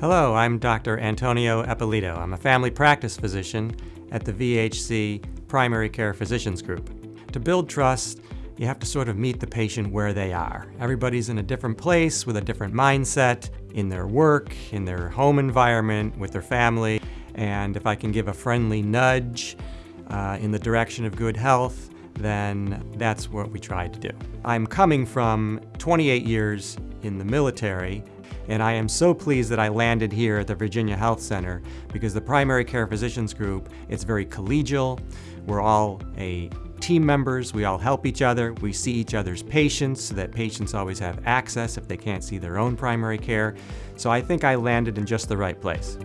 Hello, I'm Dr. Antonio Eppolito. I'm a family practice physician at the VHC Primary Care Physicians Group. To build trust, you have to sort of meet the patient where they are. Everybody's in a different place with a different mindset in their work, in their home environment, with their family. And if I can give a friendly nudge uh, in the direction of good health, then that's what we try to do. I'm coming from 28 years in the military and I am so pleased that I landed here at the Virginia Health Center because the Primary Care Physicians Group, it's very collegial. We're all a team members, we all help each other, we see each other's patients so that patients always have access if they can't see their own primary care. So I think I landed in just the right place.